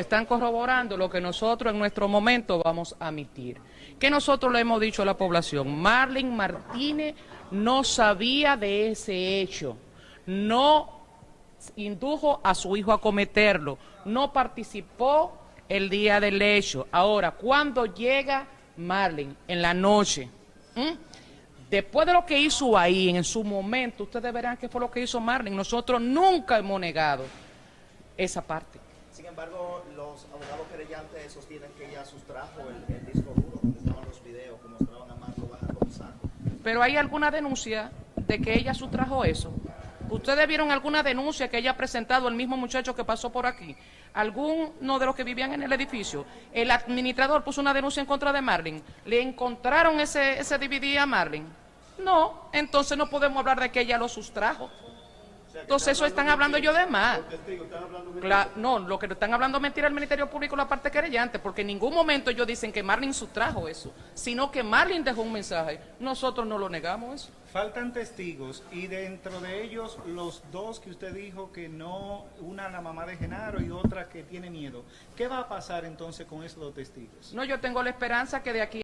están corroborando lo que nosotros en nuestro momento vamos a admitir. Que nosotros le hemos dicho a la población, Marlene Martínez no sabía de ese hecho, no indujo a su hijo a cometerlo, no participó el día del hecho. Ahora, cuando llega Marlene en la noche, después de lo que hizo ahí, en su momento, ustedes verán qué fue lo que hizo Marlene. Nosotros nunca hemos negado esa parte. Sin embargo, los abogados querellantes sostienen que ella sustrajo el, disco duro donde estaban los videos que mostraban a Marco Baja con. Pero hay alguna denuncia de que ella sustrajo eso. ¿Ustedes vieron alguna denuncia que ella ha presentado el mismo muchacho que pasó por aquí? ¿Alguno de los que vivían en el edificio? El administrador puso una denuncia en contra de Marlin. ¿Le encontraron ese, ese DVD a Marlin? No, entonces no podemos hablar de que ella lo sustrajo. Entonces eso están hablando yo de más. No, lo que están hablando es mentira el Ministerio Público la parte querellante, porque en ningún momento ellos dicen que Marlin sustrajo eso, sino que Marlin dejó un mensaje. Nosotros no lo negamos eso. Faltan testigos y dentro de ellos los dos que usted dijo que no, una la mamá de Genaro y otra que tiene miedo. ¿Qué va a pasar entonces con esos dos testigos? No, yo tengo la esperanza que de aquí